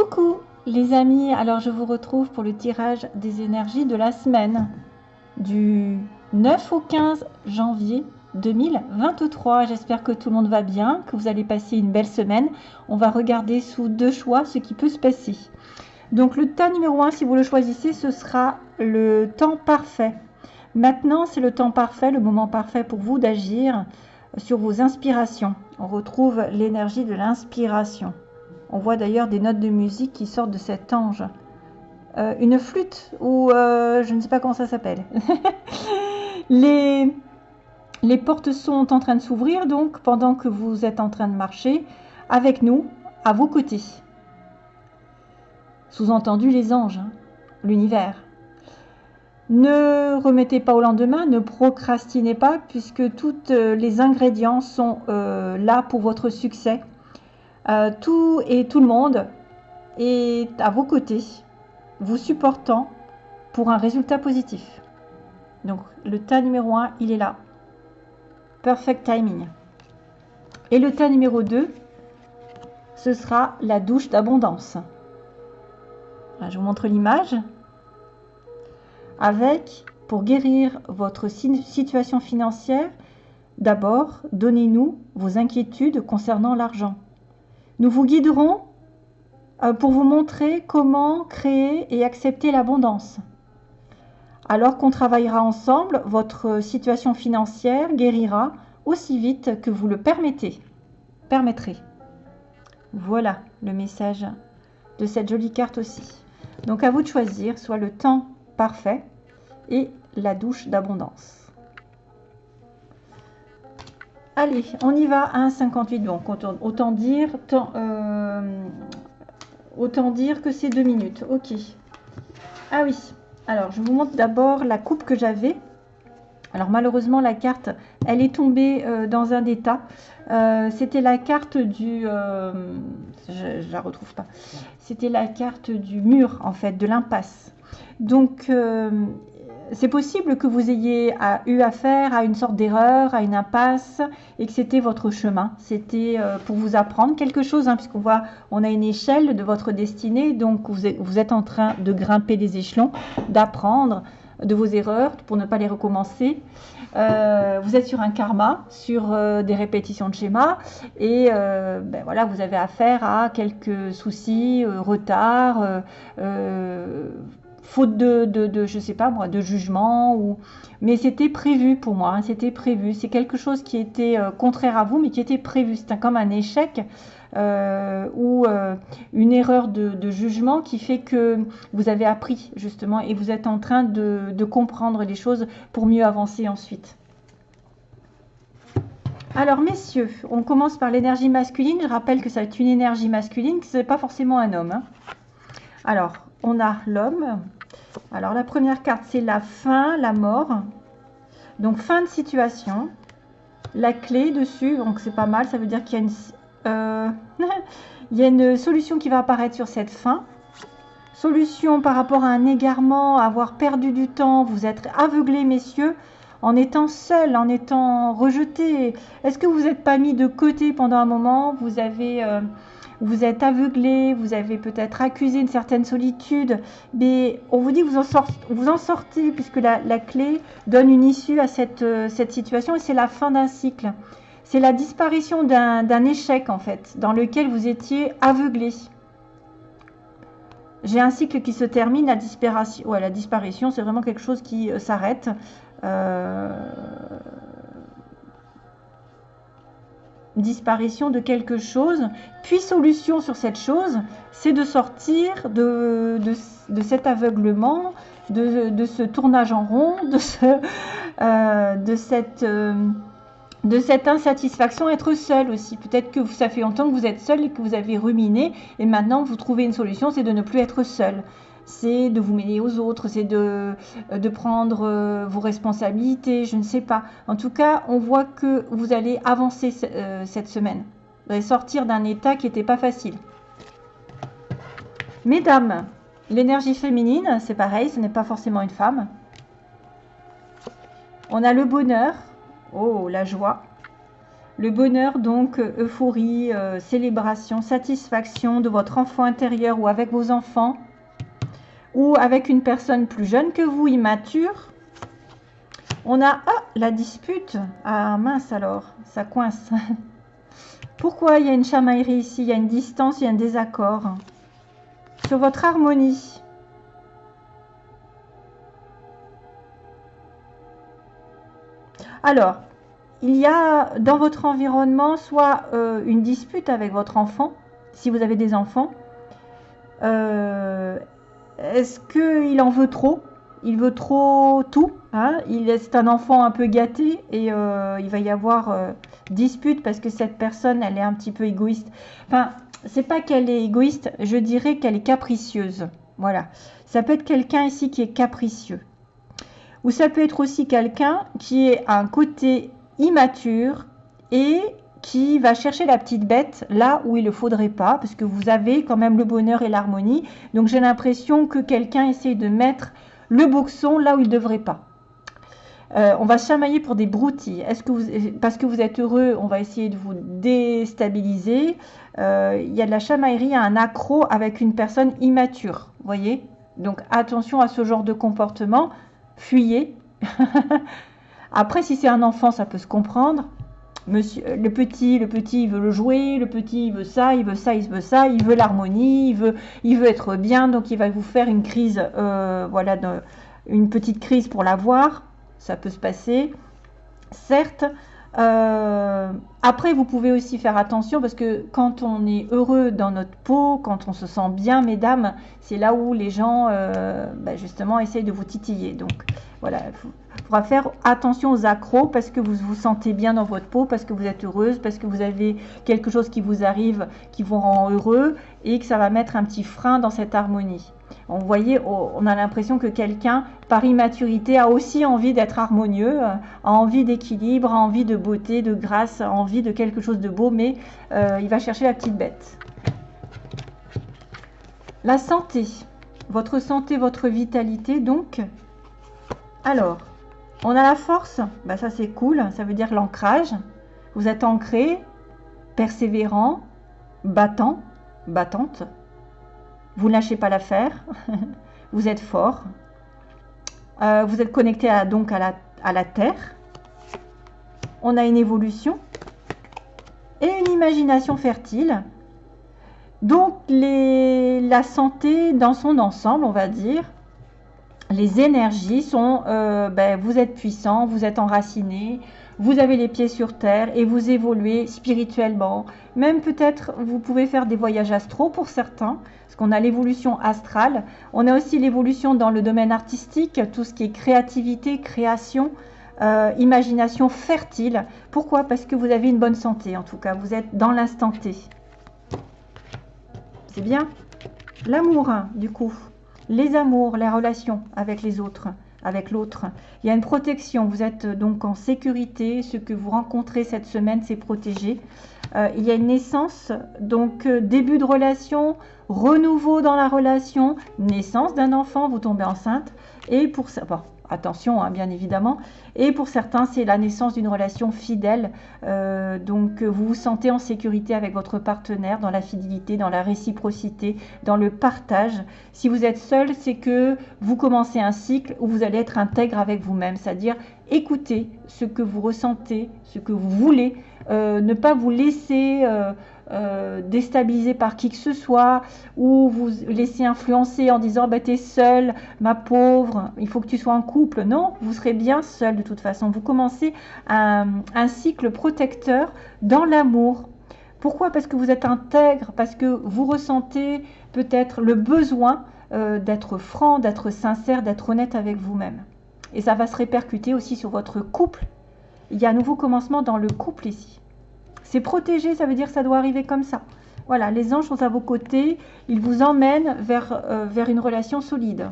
Coucou les amis, alors je vous retrouve pour le tirage des énergies de la semaine du 9 au 15 janvier 2023. J'espère que tout le monde va bien, que vous allez passer une belle semaine. On va regarder sous deux choix ce qui peut se passer. Donc le tas numéro 1, si vous le choisissez, ce sera le temps parfait. Maintenant, c'est le temps parfait, le moment parfait pour vous d'agir sur vos inspirations. On retrouve l'énergie de l'inspiration. On voit d'ailleurs des notes de musique qui sortent de cet ange. Euh, une flûte ou euh, je ne sais pas comment ça s'appelle. les, les portes sont en train de s'ouvrir donc pendant que vous êtes en train de marcher avec nous, à vos côtés. Sous-entendu les anges, hein, l'univers. Ne remettez pas au lendemain, ne procrastinez pas puisque tous euh, les ingrédients sont là pour votre succès. Euh, tout et tout le monde est à vos côtés, vous supportant pour un résultat positif. Donc le tas numéro 1, il est là. Perfect timing. Et le tas numéro 2, ce sera la douche d'abondance. Je vous montre l'image. Avec, pour guérir votre situation financière, d'abord, donnez-nous vos inquiétudes concernant l'argent. Nous vous guiderons euh, pour vous montrer comment créer et accepter l'abondance. Alors qu'on travaillera ensemble, votre situation financière guérira aussi vite que vous le permettez. Permettrez. Voilà le message de cette jolie carte aussi. Donc à vous de choisir soit le temps parfait et la douche d'abondance. Allez, on y va à 1,58. Donc, autant, dire, euh, autant dire que c'est deux minutes. Ok. Ah oui. Alors, je vous montre d'abord la coupe que j'avais. Alors, malheureusement, la carte, elle est tombée euh, dans un état. Euh, c'était la carte du... je, ne la retrouve pas. C'était la carte du mur, en fait, de l'impasse. Donc, c'est possible que vous ayez eu affaire à une sorte d'erreur, à une impasse, et que c'était votre chemin. C'était euh, pour vous apprendre quelque chose, hein, puisqu'on voit, on a une échelle de votre destinée, donc vous êtes, en train de grimper les échelons, d'apprendre de vos erreurs pour ne pas les recommencer. Euh, vous êtes sur un karma, sur euh, des répétitions de schémas, et ben voilà, vous avez affaire à quelques soucis, retards faute de, de, je sais pas moi, de jugement ou, mais c'était prévu pour moi, hein, c'était prévu. C'est quelque chose qui était euh, contraire à vous, mais qui était prévu. C'est comme un échec euh, ou euh, une erreur de, jugement qui fait que vous avez appris justement et vous êtes en train de, comprendre les choses pour mieux avancer ensuite. Alors messieurs, on commence par l'énergie masculine. Je rappelle que ça est une énergie masculine, que ce n'est pas forcément un homme. Hein. Alors, on a l'homme, alors la première carte, c'est la fin, la mort. Donc fin de situation. La clé dessus, donc c'est pas mal, ça veut dire qu'il y a une... Euh, y a une solution qui va apparaître sur cette fin. Solution par rapport à un égarement, avoir perdu du temps, vous êtes aveuglé, messieurs, en étant seul, en étant rejeté. Est-ce que vous n'êtes pas mis de côté pendant un moment? Vous avez... Euh, vous êtes aveuglé, vous avez peut-être accusé une certaine solitude, mais on vous dit que vous en, sortez, puisque la, clé donne une issue à cette, euh, cette situation et c'est la fin d'un cycle. C'est la disparition d'un échec en fait, dans lequel vous étiez aveuglé. J'ai un cycle qui se termine, la disparition, la disparition c'est vraiment quelque chose qui euh, s'arrête. Euh, disparition de quelque chose, puis solution sur cette chose, c'est de sortir de, de, cet aveuglement, de, ce tournage en rond, de, ce, euh, de, cette, euh, de cette insatisfaction, être seul aussi. Peut-être que ça fait longtemps que vous êtes seul et que vous avez ruminé, et maintenant vous trouvez une solution, c'est de ne plus être seul c'est de vous mêler aux autres, c'est de, de prendre euh, vos responsabilités, je ne sais pas. En tout cas, on voit que vous allez avancer euh, cette semaine. Vous allez sortir d'un état qui n'était pas facile. Mesdames, l'énergie féminine, c'est pareil, ce n'est pas forcément une femme. On a le bonheur, oh, la joie, Le bonheur, donc, euphorie, euh, célébration, satisfaction de votre enfant intérieur ou avec vos enfants ou avec une personne plus jeune que vous, immature. On a ah, la dispute. Ah mince alors, ça coince. Pourquoi il y a une chamaillerie ici? Il y a une distance, il y a un désaccord. Sur votre harmonie. Alors, il y a dans votre environnement soit euh, une dispute avec votre enfant, si vous avez des enfants. Euh, est-ce qu'il en veut trop? Il veut trop tout hein? Il est un enfant un peu gâté et euh, il va y avoir dispute parce que cette personne, elle est un petit peu égoïste. Enfin, c'est pas qu'elle est égoïste, je dirais qu'elle est capricieuse. Voilà. Ça peut être quelqu'un ici qui est capricieux. Ou ça peut être aussi quelqu'un qui est un côté immature et qui va chercher la petite bête là où il ne faudrait pas, parce que vous avez quand même le bonheur et l'harmonie. Donc j'ai l'impression que quelqu'un essaye de mettre le boxon là où il ne devrait pas. Euh, on va chamailler pour des broutilles. Est-ce que vous, parce que vous êtes heureux, on va essayer de vous déstabiliser. Euh, il y a de la chamaillerie, un accro avec une personne immature. Voyez Donc attention à ce genre de comportement. Fuyez. Après, si c'est un enfant, ça peut se comprendre. Monsieur, le petit, le petit, veut le jouer, le petit, veut ça, il veut ça, il veut ça, il veut l'harmonie, il veut, il veut être bien, donc il va vous faire une crise, euh, voilà, une petite crise pour l'avoir. Ça peut se passer. Certes, euh, après, vous pouvez aussi faire attention parce que quand on est heureux dans notre peau, quand on se sent bien, mesdames, c'est là où les gens, euh, bah, justement, essayent de vous titiller. Donc, voilà, il faudra faire attention aux accros parce que vous vous sentez bien dans votre peau, parce que vous êtes heureuse, parce que vous avez quelque chose qui vous arrive, qui vous rend heureux et que ça va mettre un petit frein dans cette harmonie. On voyait, on a l'impression que quelqu'un, par immaturité, a aussi envie d'être harmonieux, a envie d'équilibre, a envie de beauté, de grâce, a envie de quelque chose de beau, mais euh, il va chercher la petite bête. La santé, votre santé, votre vitalité, donc. Alors, on a la force, bah ça c'est cool, ça veut dire l'ancrage. Vous êtes ancré, persévérant, battant, battante. Vous ne lâchez pas l'affaire. vous êtes fort. Euh, vous êtes connecté à, donc à la, Terre. On a une évolution et une imagination fertile. Donc les, la santé dans son ensemble, on va dire, les énergies sont, euh, ben, vous êtes puissant, vous êtes enraciné, vous avez les pieds sur terre et vous évoluez spirituellement. Même peut-être vous pouvez faire des voyages astraux pour certains on a l'évolution astrale, on a aussi l'évolution dans le domaine artistique, tout ce qui est créativité, création, euh, imagination fertile. Pourquoi? Parce que vous avez une bonne santé, en tout cas, vous êtes dans l'instant T. C'est bien? L'amour, hein, du coup, les amours, les relations avec les autres, avec l'autre. Il y a une protection, vous êtes donc en sécurité, ce que vous rencontrez cette semaine, c'est protégé. Euh, il y a une naissance, donc euh, début de relation, renouveau dans la relation, naissance d'un enfant, vous tombez enceinte. Et pour ça, attention, hein, bien évidemment. Et pour certains, c'est la naissance d'une relation fidèle. Euh, donc, vous vous sentez en sécurité avec votre partenaire, dans la fidélité, dans la réciprocité, dans le partage. Si vous êtes seul, c'est que vous commencez un cycle où vous allez être intègre avec vous-même, c'est-à-dire écouter ce que vous ressentez, ce que vous voulez, euh, ne pas vous laisser euh, euh, déstabiliser par qui que ce soit ou vous laisser influencer en disant bah, t'es seule, ma pauvre, il faut que tu sois en couple. Non, vous serez bien seul de toute façon. Vous commencez un, un cycle protecteur dans l'amour. Pourquoi? Parce que vous êtes intègre, parce que vous ressentez peut-être le besoin d'être franc, d'être sincère, d'être honnête avec vous-même. Et ça va se répercuter aussi sur votre couple. Il y a un nouveau commencement dans le couple ici. C'est protégé, ça veut dire que ça doit arriver comme ça. Voilà, les anges sont à vos côtés, ils vous emmènent vers, euh, une relation solide.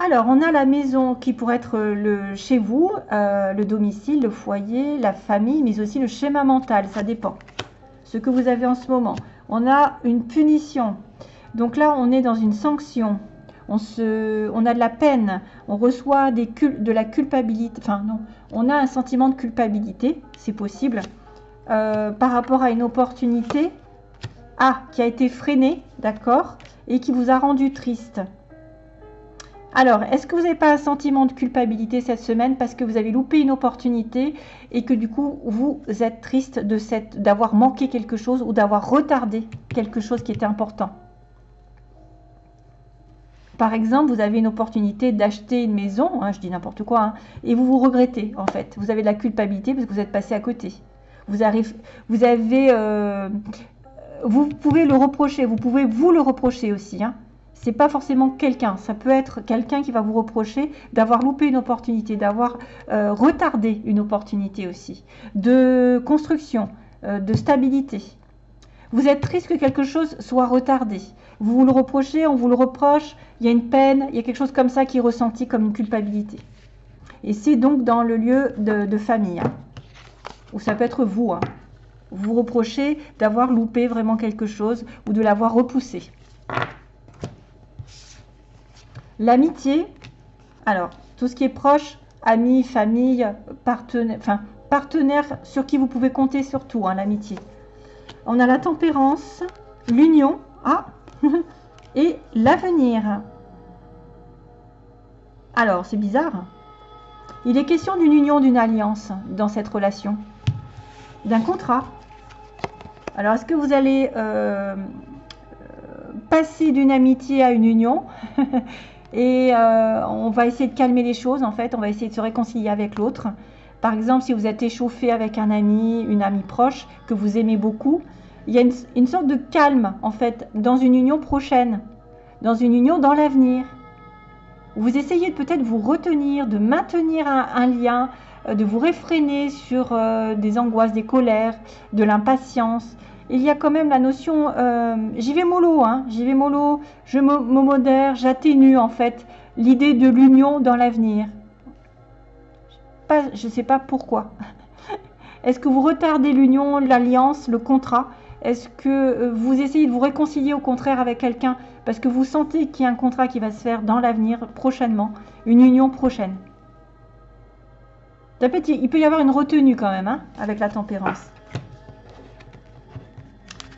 Alors, on a la maison qui pourrait être le, chez vous, euh, le domicile, le foyer, la famille, mais aussi le schéma mental, ça dépend. Ce que vous avez en ce moment. On a une punition. Donc là, on est dans une sanction. on, se, on a de la peine, on reçoit de la culpabilité, enfin non, on a un sentiment de culpabilité, c'est possible, euh, par rapport à une opportunité A qui a été freinée, d'accord, et qui vous a rendu triste. Alors, est-ce que vous n'avez pas un sentiment de culpabilité cette semaine parce que vous avez loupé une opportunité et que du coup, vous êtes triste d'avoir manqué quelque chose ou d'avoir retardé quelque chose qui était important? Par exemple, vous avez une opportunité d'acheter une maison, hein, je dis n'importe quoi, hein, et vous vous regrettez en fait. Vous avez de la culpabilité parce que vous êtes passé à côté. Vous, avez, euh, vous pouvez le reprocher, vous pouvez vous le reprocher aussi. Hein c'est pas forcément quelqu'un, ça peut être quelqu'un qui va vous reprocher d'avoir loupé une opportunité, d'avoir euh, retardé une opportunité aussi, de construction, euh, de stabilité. Vous êtes triste que quelque chose soit retardé. Vous vous le reprochez, on vous le reproche, il y a une peine, il y a quelque chose comme ça qui est ressenti comme une culpabilité. Et c'est donc dans le lieu de, famille, hein, ou ça peut être vous. Hein. Vous reprochez d'avoir loupé vraiment quelque chose ou de l'avoir repoussé. L'amitié, alors, tout ce qui est proche, amis, famille, partenaire, enfin, partenaire sur qui vous pouvez compter surtout, hein, l'amitié. On a la tempérance, l'union, ah, et l'avenir. Alors, c'est bizarre. Il est question d'une union, d'une alliance dans cette relation, d'un contrat. Alors, est-ce que vous allez euh, passer d'une amitié à une union et euh, on va essayer de calmer les choses en fait, on va essayer de se réconcilier avec l'autre. Par exemple, si vous êtes échauffé avec un ami, une amie proche que vous aimez beaucoup, il y a une, sorte de calme en fait dans une union prochaine, dans une union dans l'avenir. Vous essayez peut-être vous retenir, de maintenir un, lien, euh, de vous réfréner sur euh, des angoisses, des colères, de l'impatience, il y a quand même la notion, euh, j'y vais mollo, hein, j'y vais mollo, je me, modère, j'atténue en fait l'idée de l'union dans l'avenir. Je ne sais pas pourquoi. Est-ce que vous retardez l'union, l'alliance, le contrat? Est-ce que euh, vous essayez de vous réconcilier au contraire avec quelqu'un parce que vous sentez qu'il y a un contrat qui va se faire dans l'avenir, prochainement, une union prochaine? Il peut y avoir une retenue quand même hein, avec la tempérance.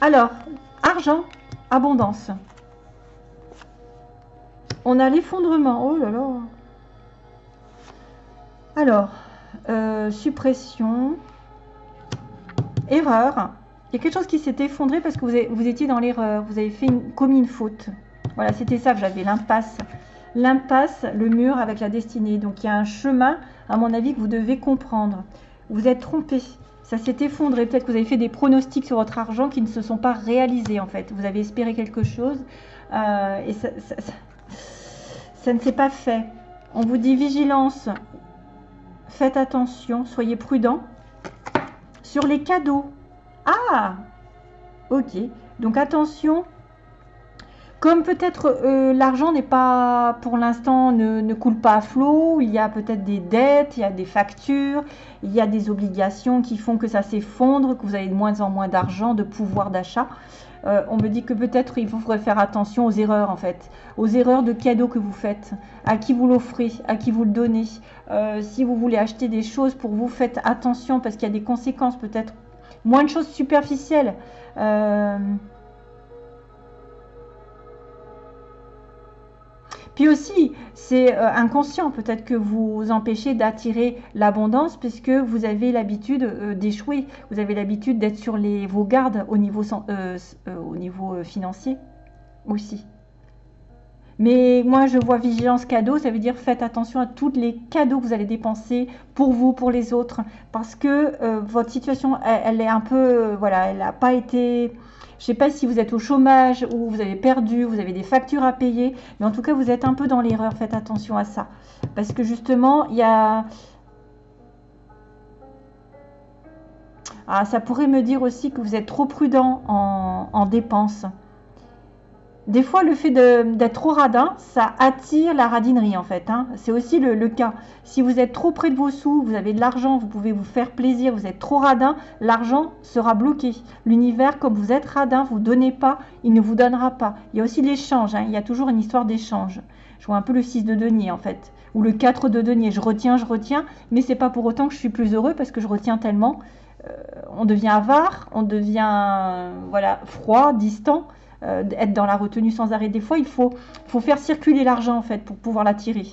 Alors, argent, abondance. On a l'effondrement. Oh là là. Alors, euh, suppression, erreur. Il y a quelque chose qui s'est effondré parce que vous, étiez dans l'erreur. Vous avez fait une, commis une faute. Voilà, c'était ça j'avais, l'impasse. L'impasse, le mur avec la destinée. Donc, il y a un chemin, à mon avis, que vous devez comprendre. Vous êtes trompé ça s'est effondré. Peut-être que vous avez fait des pronostics sur votre argent qui ne se sont pas réalisés en fait. Vous avez espéré quelque chose euh, et ça, ça ne s'est pas fait. On vous dit vigilance, faites attention, soyez prudent. Sur les cadeaux. Ah Ok. Donc attention comme peut-être euh, l'argent n'est pas, pour l'instant, ne, coule pas à flot, il y a peut-être des dettes, il y a des factures, il y a des obligations qui font que ça s'effondre, que vous avez de moins en moins d'argent, de pouvoir d'achat. Euh, on me dit que peut-être il faudrait faire attention aux erreurs en fait, aux erreurs de cadeaux que vous faites, à qui vous l'offrez, à qui vous le donnez. Euh, si vous voulez acheter des choses pour vous, faites attention parce qu'il y a des conséquences peut-être, moins de choses superficielles. Puis aussi, c'est euh, inconscient peut-être que vous empêchez d'attirer l'abondance puisque vous avez l'habitude euh, d'échouer, vous avez l'habitude d'être sur les, vos gardes euh, au niveau financier aussi. Mais moi, je vois vigilance cadeau, ça veut dire faites attention à tous les cadeaux que vous allez dépenser pour vous, pour les autres, parce que votre situation, elle, est un peu, voilà, elle n'a pas été je ne sais pas si vous êtes au chômage ou vous avez perdu, vous avez des factures à payer, mais en tout cas, vous êtes un peu dans l'erreur. Faites attention à ça. Parce que justement, il y a... Ah, ça pourrait me dire aussi que vous êtes trop prudent en, dépenses. Des fois, le fait d'être trop radin, ça attire la radinerie en fait. Hein. C'est aussi le, cas. Si vous êtes trop près de vos sous, vous avez de l'argent, vous pouvez vous faire plaisir, vous êtes trop radin, l'argent sera bloqué. L'univers, comme vous êtes radin, vous donnez pas, il ne vous donnera pas. Il y a aussi l'échange, hein. il y a toujours une histoire d'échange. Je vois un peu le 6 de denier en fait, ou le 4 de denier. Je retiens, je retiens, mais c'est pas pour autant que je suis plus heureux parce que je retiens tellement. Euh, on devient avare, on devient voilà froid, distant. Euh, être dans la retenue sans arrêt. Des fois, il faut, faut faire circuler l'argent en fait pour pouvoir l'attirer.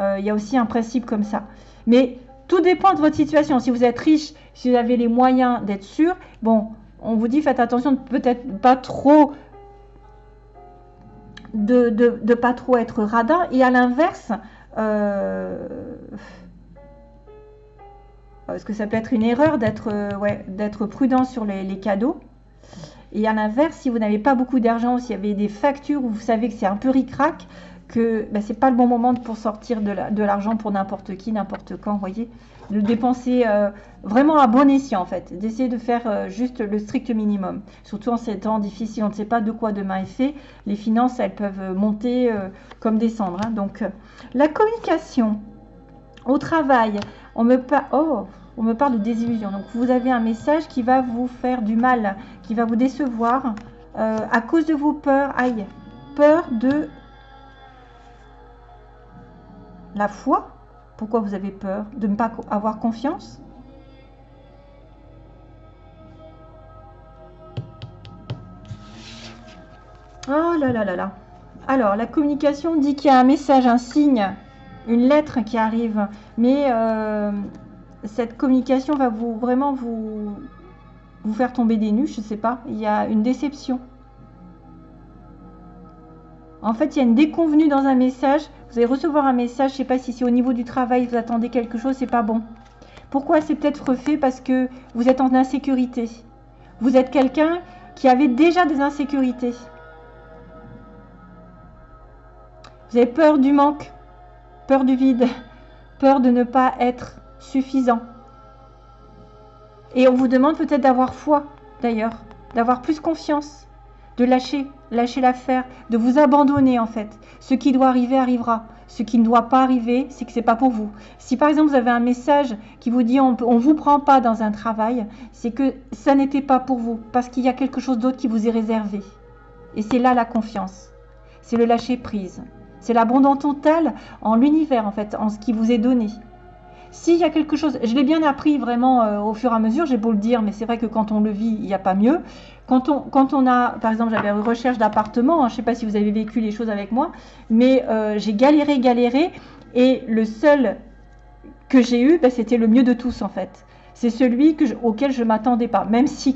Euh, il y a aussi un principe comme ça. Mais tout dépend de votre situation. Si vous êtes riche, si vous avez les moyens d'être sûr, bon, on vous dit faites attention de peut-être pas trop de, de, pas trop être radin. Et à l'inverse, euh, parce que ça peut être une erreur d'être ouais, d'être prudent sur les cadeaux? Et à l'inverse, si vous n'avez pas beaucoup d'argent, s'il y avait des factures où vous savez que c'est un peu ric-rac, que ben, ce n'est pas le bon moment pour sortir de l'argent pour n'importe qui, n'importe quand, vous voyez. De dépenser euh, vraiment à bon escient, en fait. D'essayer de faire euh, juste le strict minimum. Surtout en ces temps difficiles, on ne sait pas de quoi demain est fait. Les finances, elles peuvent monter euh, comme descendre. Hein. Donc, la communication au travail, on me pas... Oh on me parle de désillusion. Donc vous avez un message qui va vous faire du mal, qui va vous décevoir euh, à cause de vos peurs. Aïe, peur de la foi. Pourquoi vous avez peur De ne pas avoir confiance? Oh là là là là. Alors, la communication dit qu'il y a un message, un signe, une lettre qui arrive. Mais euh, cette communication va vous vraiment vous, faire tomber des nues, je ne sais pas. Il y a une déception. En fait, il y a une déconvenue dans un message. Vous allez recevoir un message, je ne sais pas si c'est au niveau du travail, vous attendez quelque chose, c'est pas bon. Pourquoi c'est peut-être fait Parce que vous êtes en insécurité. Vous êtes quelqu'un qui avait déjà des insécurités. Vous avez peur du manque, peur du vide, peur de ne pas être suffisant. Et on vous demande peut-être d'avoir foi, d'ailleurs, d'avoir plus confiance, de lâcher, lâcher l'affaire, de vous abandonner en fait. Ce qui doit arriver arrivera. Ce qui ne doit pas arriver, c'est que c'est pas pour vous. Si par exemple vous avez un message qui vous dit on ne vous prend pas dans un travail, c'est que ça n'était pas pour vous, parce qu'il y a quelque chose d'autre qui vous est réservé. Et c'est là la confiance. C'est le lâcher prise. C'est l'abandon total en l'univers en fait, en ce qui vous est donné. S'il y a quelque chose, je l'ai bien appris vraiment euh, au fur et à mesure, j'ai beau le dire, mais c'est vrai que quand on le vit, il n'y a pas mieux. Quand on, quand on a, par exemple, j'avais une recherche d'appartement, hein, je ne sais pas si vous avez vécu les choses avec moi, mais euh, j'ai galéré, galéré, et le seul que j'ai eu, ben, c'était le mieux de tous en fait. C'est celui que auquel je m'attendais pas, même si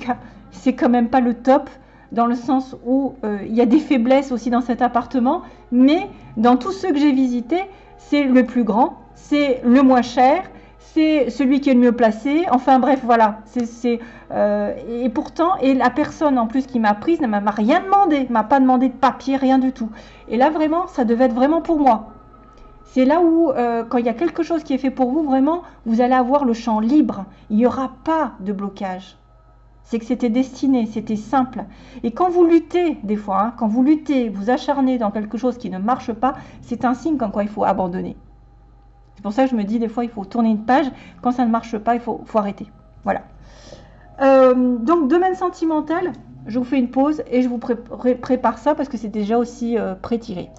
c'est quand même pas le top, dans le sens où euh, il y a des faiblesses aussi dans cet appartement, mais dans tous ceux que j'ai visités, c'est le plus grand, c'est le moins cher, c'est celui qui est le mieux placé. Enfin bref, voilà. C'est euh, et pourtant, et la personne en plus qui m'a prise ne m'a rien demandé, m'a pas demandé de papier, rien du tout. Et là vraiment, ça devait être vraiment pour moi. C'est là où, euh, quand il y a quelque chose qui est fait pour vous, vraiment, vous allez avoir le champ libre. Il n'y aura pas de blocage. C'est que c'était destiné, c'était simple. Et quand vous luttez, des fois, hein, quand vous luttez, vous acharnez dans quelque chose qui ne marche pas, c'est un signe quoi il faut abandonner. Pour ça que je me dis des fois il faut tourner une page. Quand ça ne marche pas, il faut, arrêter. Voilà. Euh, donc domaine sentimental, je vous fais une pause et je vous prépare ça parce que c'est déjà aussi euh, pré-tiré.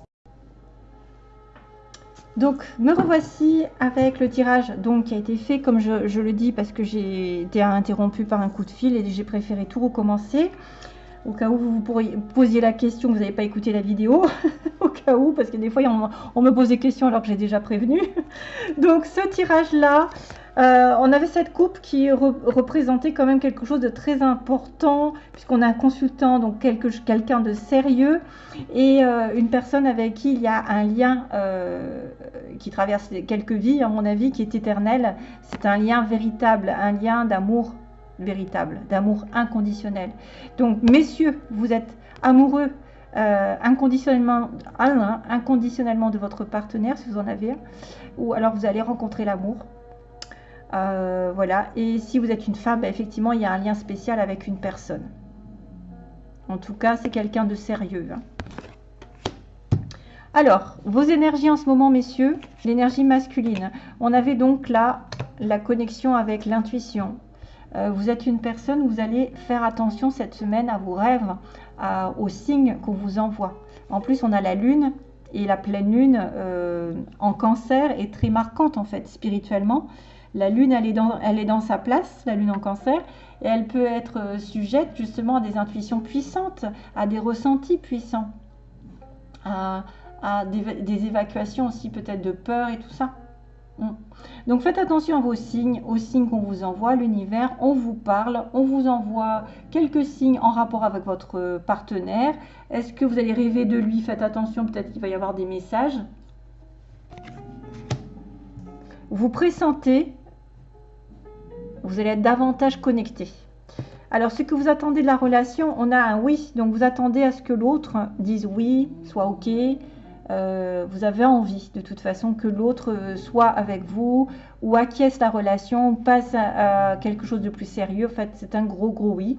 Donc me revoici avec le tirage donc, qui a été fait comme je, je le dis parce que j'ai été interrompu par un coup de fil et j'ai préféré tout recommencer au cas où vous pourriez posiez la question, vous n'avez pas écouté la vidéo, au cas où, parce que des fois on, me pose des questions alors que j'ai déjà prévenu. Donc ce tirage-là, euh, on avait cette coupe qui représentait quand même quelque chose de très important, puisqu'on a un consultant, donc quelqu'un de sérieux, et euh, une personne avec qui il y a un lien euh, qui traverse quelques vies, à mon avis, qui est éternel. C'est un lien véritable, un lien d'amour véritable, d'amour inconditionnel. Donc, messieurs, vous êtes amoureux euh, inconditionnellement, hein, inconditionnellement de votre partenaire, si vous en avez un, ou alors vous allez rencontrer l'amour. Euh, voilà, et si vous êtes une femme, bah, effectivement, il y a un lien spécial avec une personne. En tout cas, c'est quelqu'un de sérieux. Hein. Alors, vos énergies en ce moment, messieurs, l'énergie masculine. On avait donc là la connexion avec l'intuition. Euh, vous êtes une personne, vous allez faire attention cette semaine à vos rêves, aux signes qu'on vous envoie. En plus, on a la lune et la pleine lune euh, en cancer est très marquante en fait spirituellement. La lune, elle est, dans, elle est dans sa place, la lune en cancer, et elle peut être euh, sujette justement à des intuitions puissantes, à des ressentis puissants, à, des, évacuations aussi peut-être de peur et tout ça. Mm. Donc faites attention à vos signes, aux signes qu'on vous envoie, l'univers, on vous parle, on vous envoie quelques signes en rapport avec votre partenaire. Est-ce que vous allez rêver de lui? Faites attention, peut-être qu'il va y avoir des messages. Vous pressentez, vous allez être davantage connecté. Alors, ce que vous attendez de la relation, on a un oui. Donc, vous attendez à ce que l'autre dise oui, soit OK, euh, vous avez envie de toute façon que l'autre euh, soit avec vous ou acquiesce la relation, passe à, quelque chose de plus sérieux. En fait, c'est un gros, gros oui.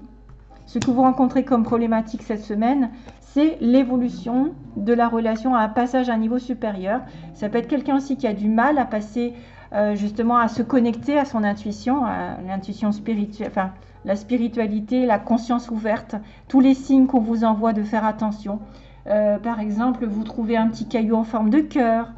Ce que vous rencontrez comme problématique cette semaine, c'est l'évolution de la relation à un passage à un niveau supérieur. Ça peut être quelqu'un aussi qui a du mal à passer euh, justement à se connecter à son intuition, à l'intuition spirituelle, enfin la spiritualité, la conscience ouverte, tous les signes qu'on vous envoie de faire attention. Euh, par exemple, vous trouvez un petit caillou en forme de cœur.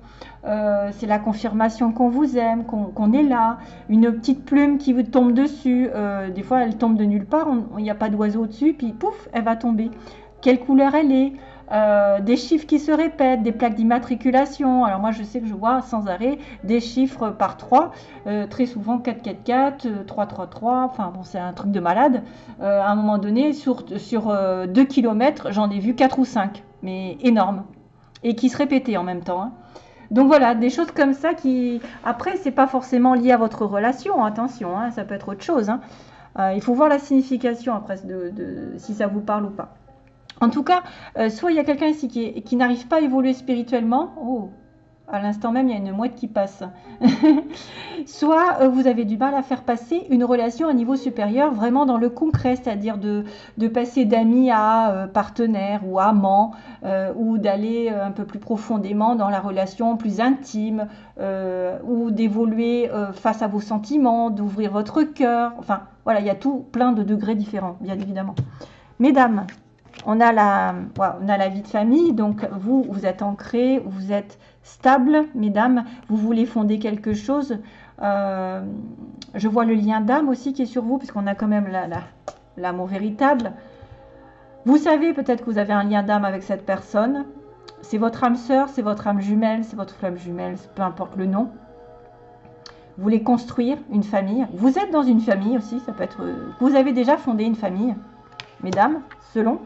Euh, c'est la confirmation qu'on vous aime, qu'on est là. Une petite plume qui vous tombe dessus. Euh, des fois, elle tombe de nulle part. Il n'y a pas d'oiseau dessus. Puis pouf, elle va tomber. Quelle couleur elle est? Des chiffres qui se répètent, des plaques d'immatriculation. Alors moi je sais que je vois sans arrêt des chiffres par 3, très souvent 444, 333, enfin bon c'est un truc de malade. à un moment donné, sur, sur 2 km, j'en ai vu 4 ou 5 mais énorme, et qui se répétait en même temps. Hein. Donc voilà, des choses comme ça qui, après, c'est pas forcément lié à votre relation, attention, hein, ça peut être autre chose. Hein. Euh, il faut voir la signification après si ça vous parle ou pas. En tout cas, euh, soit il y a quelqu'un ici qui, n'arrive pas à évoluer spirituellement. Oh, à l'instant même, il y a une mouette qui passe. Soit euh, vous avez du mal à faire passer une relation à niveau supérieur, vraiment dans le concret, c'est-à-dire de, passer d'amis à euh, partenaire ou amant, ou d'aller un peu plus profondément dans la relation plus intime, ou d'évoluer face à vos sentiments, d'ouvrir votre cœur. Enfin, voilà, il y a tout plein de degrés différents, bien évidemment. Mesdames, on a la, la vie de famille, donc vous, vous êtes ancré, vous êtes stable, mesdames, vous voulez fonder quelque chose. Euh, je vois le lien d'âme aussi qui est sur vous, puisqu'on a quand même l'amour véritable. Vous savez peut-être que vous avez un lien d'âme avec cette personne. C'est votre âme sœur, c'est votre âme jumelle, c'est votre flamme jumelle, peu importe le nom. Vous voulez construire une famille. Vous êtes dans une famille aussi, ça peut être... Vous avez déjà fondé une famille, mesdames, selon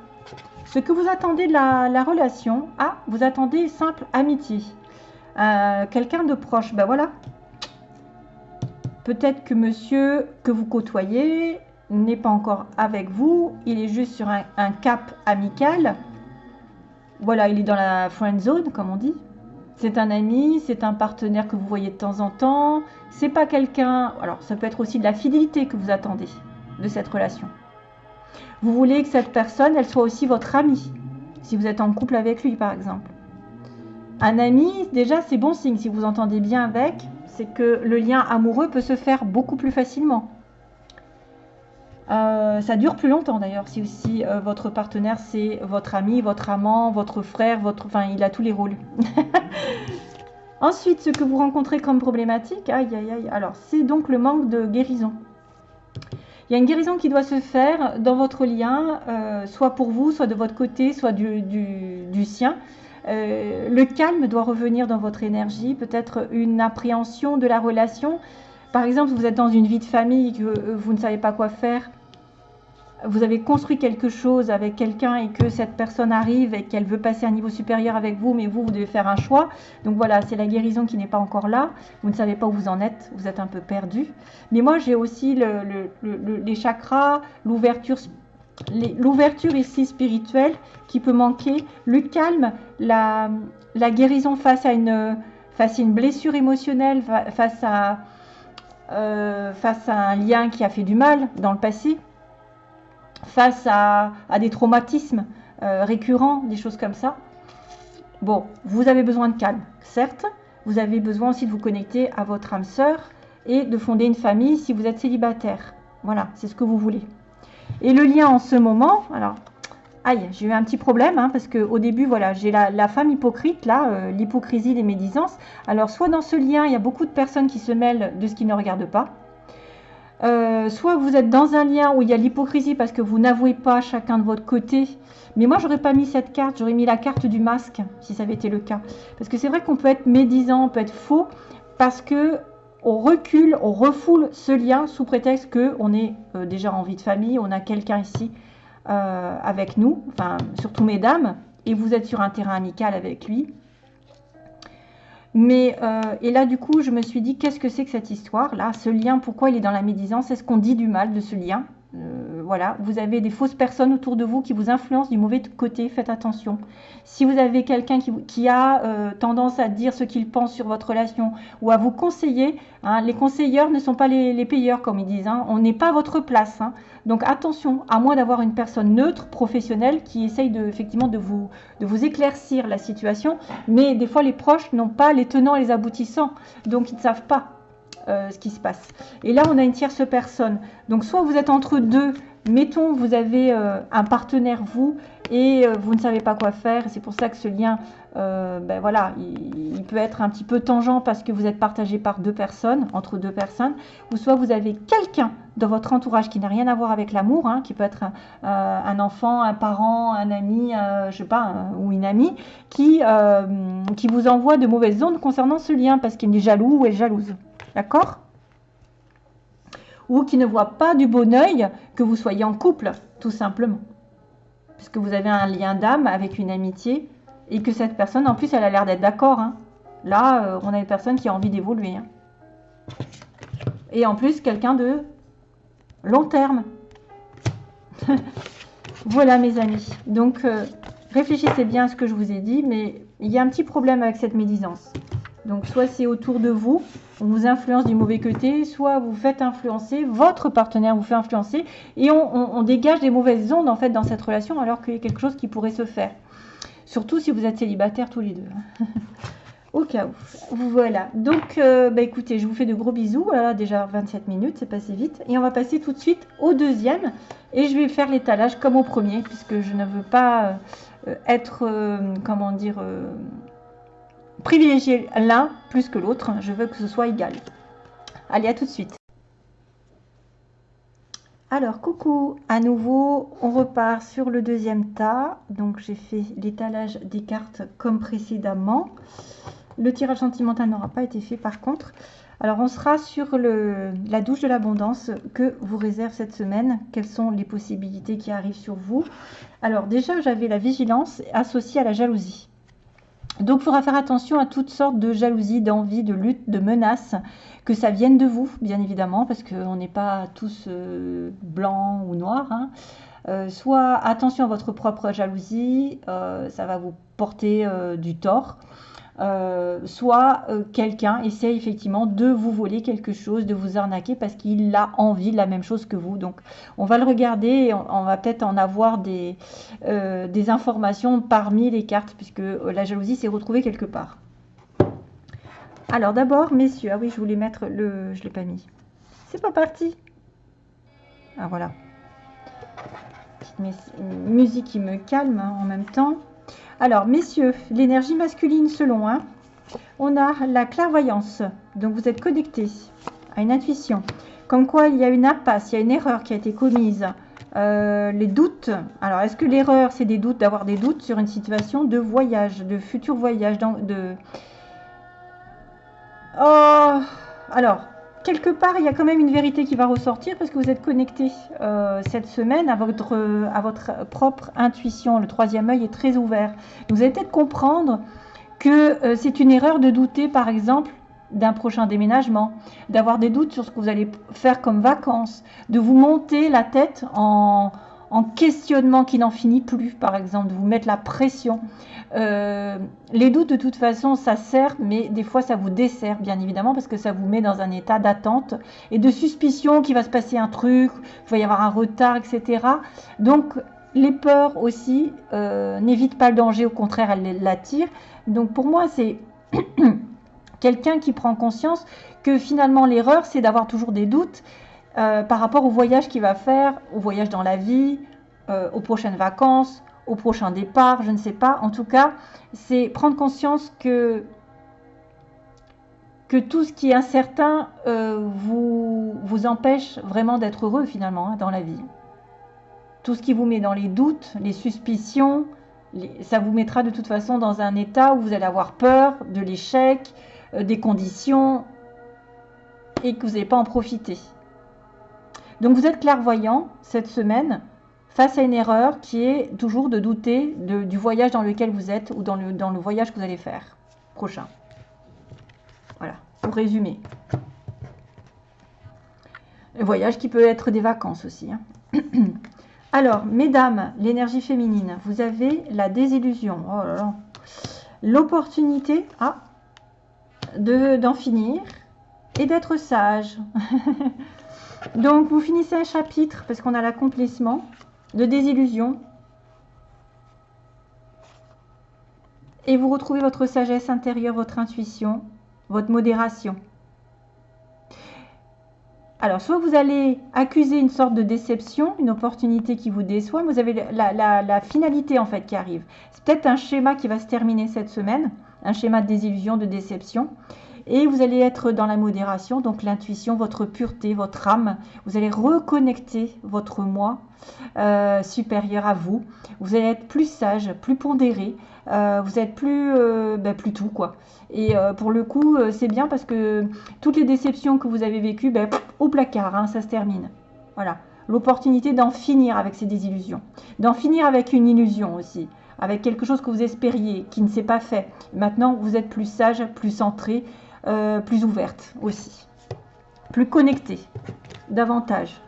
ce que vous attendez de la, relation. Ah, vous attendez simple amitié. Euh, quelqu'un de proche, ben voilà. Peut-être que monsieur que vous côtoyez n'est pas encore avec vous, il est juste sur un, cap amical. Voilà, il est dans la friend zone, comme on dit. C'est un ami, c'est un partenaire que vous voyez de temps en temps. C'est pas quelqu'un. Alors, ça peut être aussi de la fidélité que vous attendez de cette relation. Vous voulez que cette personne, elle soit aussi votre ami, si vous êtes en couple avec lui, par exemple. Un ami, déjà, c'est bon signe. Si vous entendez bien avec, c'est que le lien amoureux peut se faire beaucoup plus facilement. Euh, ça dure plus longtemps d'ailleurs, si aussi euh, votre partenaire c'est votre ami, votre amant, votre frère, votre, enfin il a tous les rôles. Ensuite, ce que vous rencontrez comme problématique, aïe aïe aïe, alors c'est donc le manque de guérison. Il y a une guérison qui doit se faire dans votre lien, euh, soit pour vous, soit de votre côté, soit du, sien. Euh, le calme doit revenir dans votre énergie, peut-être une appréhension de la relation. Par exemple, vous êtes dans une vie de famille, que euh, vous ne savez pas quoi faire, vous avez construit quelque chose avec quelqu'un et que cette personne arrive et qu'elle veut passer à un niveau supérieur avec vous, mais vous, vous devez faire un choix. Donc voilà, c'est la guérison qui n'est pas encore là. Vous ne savez pas où vous en êtes, vous êtes un peu perdu. Mais moi, j'ai aussi les chakras, l'ouverture l'ouverture ici spirituelle qui peut manquer, le calme, la, guérison face à, une, blessure émotionnelle, euh, face à un lien qui a fait du mal dans le passé, face à, des traumatismes euh, récurrents, des choses comme ça. Bon, vous avez besoin de calme, certes. Vous avez besoin aussi de vous connecter à votre âme sœur et de fonder une famille si vous êtes célibataire. Voilà, c'est ce que vous voulez. Et le lien en ce moment, alors, aïe, j'ai eu un petit problème, hein, parce qu'au début, voilà, j'ai la, femme hypocrite, là, euh, l'hypocrisie des médisances. Alors, soit dans ce lien, il y a beaucoup de personnes qui se mêlent de ce qu'ils ne regardent pas, euh, soit vous êtes dans un lien où il y a l'hypocrisie parce que vous n'avouez pas chacun de votre côté. Mais moi, j'aurais pas mis cette carte, j'aurais mis la carte du masque, si ça avait été le cas. Parce que c'est vrai qu'on peut être médisant, on peut être faux, parce que on recule, on refoule ce lien sous prétexte qu'on est euh, déjà en vie de famille, on a quelqu'un ici euh, avec nous, enfin surtout mesdames, et vous êtes sur un terrain amical avec lui. Mais, euh, et là, du coup, je me suis dit, qu'est-ce que c'est que cette histoire-là Ce lien, pourquoi il est dans la médisance Est-ce qu'on dit du mal de ce lien? Euh, voilà, vous avez des fausses personnes autour de vous qui vous influencent du mauvais côté, faites attention. Si vous avez quelqu'un qui, a euh, tendance à dire ce qu'il pense sur votre relation ou à vous conseiller, hein, les conseilleurs ne sont pas les, payeurs comme ils disent, hein. on n'est pas à votre place. Hein. Donc attention, à moins d'avoir une personne neutre, professionnelle, qui essaye effectivement de vous, de vous éclaircir la situation, mais des fois les proches n'ont pas les tenants et les aboutissants, donc ils ne savent pas. Euh, ce qui se passe. Et là, on a une tierce personne. Donc, soit vous êtes entre deux, mettons, vous avez euh, un partenaire, vous, et euh, vous ne savez pas quoi faire. C'est pour ça que ce lien, ben voilà, il, peut être un petit peu tangent parce que vous êtes partagé par deux personnes, entre deux personnes. Ou soit vous avez quelqu'un dans votre entourage qui n'a rien à voir avec l'amour, hein, qui peut être un, enfant, un parent, un ami, je sais pas, ou une amie, qui, qui vous envoie de mauvaises ondes concernant ce lien parce qu'il est jaloux ou est jalouse. D'accord? Ou qui ne voit pas du bon oeil que vous soyez en couple, tout simplement. Puisque vous avez un lien d'âme avec une amitié et que cette personne, en plus, elle a l'air d'être d'accord. Hein. Là, euh, on a une personne qui a envie d'évoluer. Hein. Et en plus, quelqu'un de long terme. voilà, mes amis. Donc, euh, réfléchissez bien à ce que je vous ai dit, mais il y a un petit problème avec cette médisance. Donc soit c'est autour de vous, on vous influence du mauvais côté, soit vous faites influencer, votre partenaire vous fait influencer, et on, dégage des mauvaises ondes en fait dans cette relation alors qu'il y a quelque chose qui pourrait se faire. Surtout si vous êtes célibataires tous les deux. Au cas où. Voilà. Donc, euh, bah, écoutez, je vous fais de gros bisous. Voilà, déjà 27 minutes, c'est passé vite. Et on va passer tout de suite au deuxième. Et je vais faire l'étalage comme au premier, puisque je ne veux pas euh, être, euh, comment dire, privilégier l'un plus que l'autre. Je veux que ce soit égal. Allez, à tout de suite. Alors, coucou, à nouveau, on repart sur le deuxième tas. Donc, j'ai fait l'étalage des cartes comme précédemment. Le tirage sentimental n'aura pas été fait par contre. Alors, on sera sur la douche de l'abondance que vous réserve cette semaine. Quelles sont les possibilités qui arrivent sur vous? Alors, déjà, j'avais la vigilance associée à la jalousie. Donc, il faudra faire attention à toutes sortes de jalousie, d'envie, de lutte, de menaces, que ça vienne de vous, bien évidemment, parce qu'on n'est pas tous euh, blancs ou noirs. Hein. Euh, soit attention à votre propre jalousie, euh, ça va vous porter du tort. Euh, soit euh, quelqu'un essaie effectivement de vous voler quelque chose, de vous arnaquer parce qu'il a envie de la même chose que vous. Donc on va le regarder et on, va peut-être en avoir des, euh, des informations parmi les cartes puisque la jalousie s'est retrouvée quelque part. Alors d'abord, messieurs, ah oui, je voulais mettre le... Je l'ai pas mis. C'est pas parti. Ah voilà. Petite musique qui me calme hein, en même temps. Alors, messieurs, l'énergie masculine selon un, on a la clairvoyance. Donc, vous êtes connecté à une intuition. Comme quoi, il y a une impasse, il y a une erreur qui a été commise. Euh, les doutes. Alors, est-ce que l'erreur, c'est des doutes, d'avoir des doutes sur une situation de voyage, de futur voyage, de... Oh, alors, quelque part, il y a quand même une vérité qui va ressortir parce que vous êtes connecté euh, cette semaine à votre, à votre propre intuition. Le troisième œil est très ouvert. Vous allez peut-être comprendre que euh, c'est une erreur de douter, par exemple, d'un prochain déménagement, d'avoir des doutes sur ce que vous allez faire comme vacances, de vous monter la tête en, en questionnement qui n'en finit plus, par exemple, de vous mettre la pression. Euh, les doutes, de toute façon, ça sert, mais des fois, ça vous dessert, bien évidemment, parce que ça vous met dans un état d'attente et de suspicion qu'il va se passer un truc, qu'il va y avoir un retard, etc. Donc, les peurs aussi euh, n'évitent pas le danger, au contraire, elles l'attirent. Donc pour moi, c'est quelqu'un qui prend conscience que finalement l'erreur, c'est d'avoir toujours des doutes euh, par rapport au voyage qu'il va faire, au voyage dans la vie, euh, aux prochaines vacances, au prochain départ, je ne sais pas. En tout cas, c'est prendre conscience que que tout ce qui est incertain vous, vous empêche vraiment d'être heureux finalement hein, dans la vie tout ce qui vous met dans les doutes, les suspicions, ça vous mettra de toute façon dans un état où vous allez avoir peur de l'échec, euh, des conditions, et que vous n'allez pas en profiter. Donc vous êtes clairvoyant cette semaine face à une erreur qui est toujours de douter du voyage dans lequel vous êtes ou dans le, voyage que vous allez faire prochain. Voilà, pour résumer. Le voyage qui peut être des vacances aussi. Hein. Alors, mesdames, l'énergie féminine, vous avez la désillusion. Oh là là. L'opportunité ah, d'en finir et d'être sage. Donc, vous finissez un chapitre, parce qu'on a l'accomplissement, de désillusion. Et vous retrouvez votre sagesse intérieure, votre intuition, votre modération. Alors, soit vous allez accuser une sorte de déception, une opportunité qui vous déçoit, mais vous avez la, finalité en fait qui arrive. C'est peut-être un schéma qui va se terminer cette semaine, un schéma de désillusion, de déception. Et vous allez être dans la modération, donc l'intuition, votre pureté, votre âme. Vous allez reconnecter votre moi euh, supérieur à vous. Vous allez être plus sage, plus pondéré. Euh, vous êtes plus, euh, ben, tout quoi. Et euh, pour le coup, c'est bien parce que toutes les déceptions que vous avez vécues, ben, au placard, hein, ça se termine. Voilà. L'opportunité d'en finir avec ces désillusions. D'en finir avec une illusion aussi. Avec quelque chose que vous espériez, qui ne s'est pas fait. Maintenant, vous êtes plus sage, plus centré, euh, plus ouverte aussi. Plus connecté. Davantage.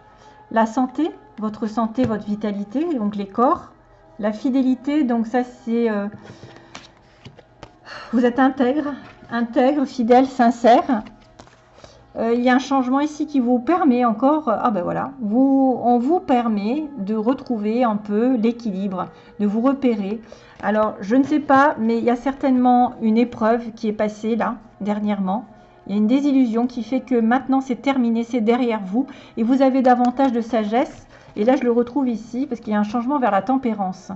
La santé, votre santé, votre vitalité, donc les corps. La fidélité, donc ça c'est vous êtes intègre, intègre, fidèle, sincère. Euh, il y a un changement ici qui vous permet encore, ah ben voilà, vous, on vous permet de retrouver un peu l'équilibre, de vous repérer. Alors, je ne sais pas, mais il y a certainement une épreuve qui est passée là, dernièrement. Il y a une désillusion qui fait que maintenant c'est terminé, c'est derrière vous et vous avez davantage de sagesse. Et là, je le retrouve ici parce qu'il y a un changement vers la tempérance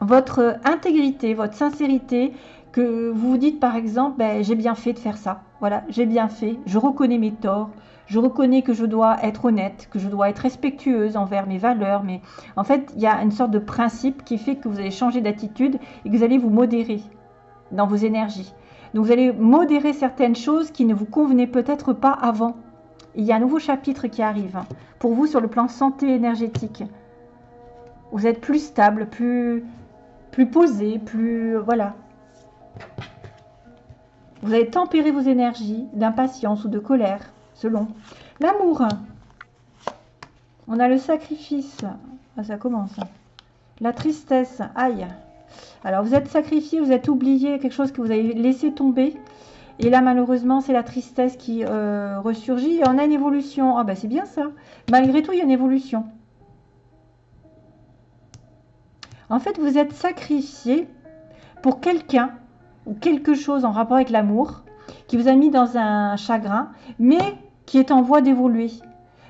votre intégrité, votre sincérité, que vous vous dites par exemple, ben, j'ai bien fait de faire ça. Voilà, j'ai bien fait, je reconnais mes torts, je reconnais que je dois être honnête, que je dois être respectueuse envers mes valeurs. Mais en fait, il y a une sorte de principe qui fait que vous allez changer d'attitude et que vous allez vous modérer dans vos énergies. Donc vous allez modérer certaines choses qui ne vous convenaient peut-être pas avant. il y a un nouveau chapitre qui arrive hein, pour vous sur le plan santé énergétique. Vous êtes plus stable, plus, plus posé, plus... Voilà. Vous allez tempérer vos énergies d'impatience ou de colère, selon. L'amour. On a le sacrifice. Ah, ça commence. La tristesse. Aïe. Alors, vous êtes sacrifié, vous êtes oublié, quelque chose que vous avez laissé tomber. Et là, malheureusement, c'est la tristesse qui euh, ressurgit. Et on a une évolution. Ah, ben c'est bien ça. Malgré tout, il y a une évolution. En fait, vous êtes sacrifié pour quelqu'un ou quelque chose en rapport avec l'amour qui vous a mis dans un chagrin, mais qui est en voie d'évoluer.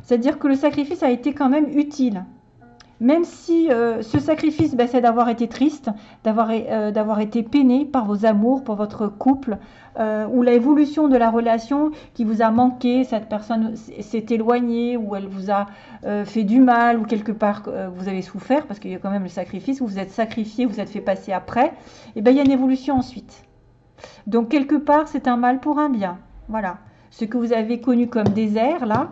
C'est-à-dire que le sacrifice a été quand même utile. Même si euh, ce sacrifice, ben, c'est d'avoir été triste, euh, d'avoir été peiné par vos amours, pour votre couple, euh, ou l'évolution de la relation qui vous a manqué, cette personne s'est éloignée, ou elle vous a fait du mal, ou quelque part vous avez souffert, parce qu'il y a quand même le sacrifice, où vous êtes sacrifié, vous êtes fait passer après, et bien il y a une évolution ensuite. Donc quelque part, c'est un mal pour un bien. Voilà. Ce que vous avez connu comme désert, là,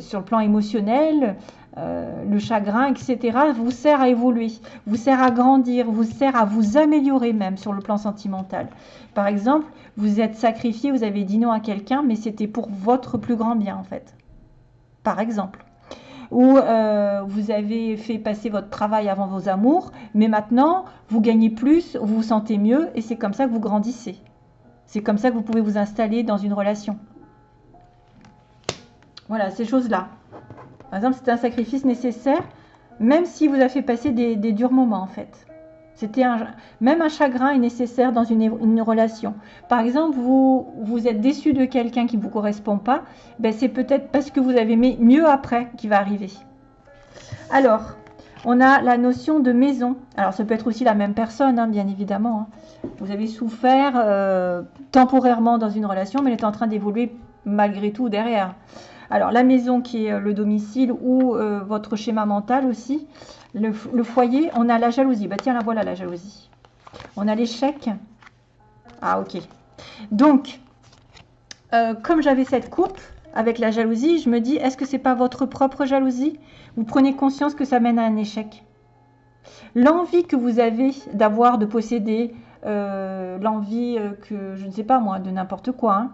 sur le plan émotionnel, euh, le chagrin, etc., vous sert à évoluer, vous sert à grandir, vous sert à vous améliorer même sur le plan sentimental. Par exemple, vous êtes sacrifié, vous avez dit non à quelqu'un, mais c'était pour votre plus grand bien en fait. Par exemple. Ou euh, vous avez fait passer votre travail avant vos amours, mais maintenant vous gagnez plus, vous vous sentez mieux, et c'est comme ça que vous grandissez. C'est comme ça que vous pouvez vous installer dans une relation. Voilà, ces choses-là. Par exemple, c'est un sacrifice nécessaire, même si vous avez fait passer des, durs moments en fait. C'était même un chagrin est nécessaire dans une, relation. Par exemple, vous, vous êtes déçu de quelqu'un qui ne vous correspond pas, ben c'est peut-être parce que vous avez mieux après qui va arriver. Alors, on a la notion de maison. Alors, ça peut être aussi la même personne, hein, bien évidemment. Hein. Vous avez souffert euh, temporairement dans une relation, mais elle est en train d'évoluer malgré tout derrière. Alors, la maison qui est euh, le domicile ou euh, votre schéma mental aussi. Le, foyer, on a la jalousie. Bah tiens, la voilà la jalousie. On a l'échec. Ah, ok. Donc, comme j'avais cette coupe avec la jalousie, je me dis, est-ce que c'est pas votre propre jalousie? Vous prenez conscience que ça mène à un échec. L'envie que vous avez d'avoir, de posséder, euh, l'envie euh, que, je ne sais pas moi, de n'importe quoi, hein,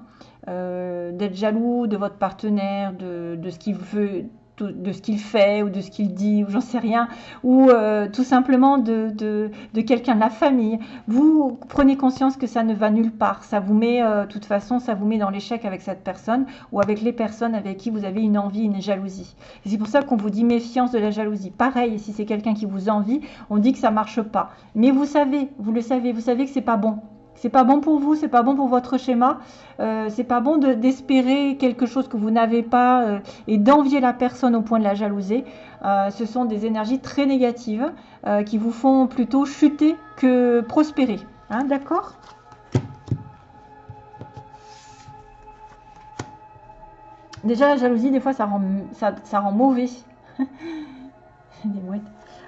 euh, d'être jaloux de votre partenaire, de, de ce qu'il veut, de ce qu'il fait ou de ce qu'il dit ou j'en sais rien, ou euh, tout simplement de, de, quelqu'un de la famille. Vous prenez conscience que ça ne va nulle part. Ça vous met, euh, de toute façon, ça vous met dans l'échec avec cette personne ou avec les personnes avec qui vous avez une envie, une jalousie. c'est pour ça qu'on vous dit méfiance de la jalousie. Pareil, si c'est quelqu'un qui vous envie, on dit que ça marche pas. Mais vous savez, vous le savez, vous savez que c'est pas bon. C'est pas bon pour vous, c'est pas bon pour votre schéma. Euh, c'est pas bon d'espérer quelque chose que vous n'avez pas euh, et d'envier la personne au point de la jalouser. Euh, ce sont des énergies très négatives qui vous font plutôt chuter que prospérer. Hein, D'accord? Déjà, la jalousie, des fois, ça rend, ça, ça rend mauvais. des mouettes.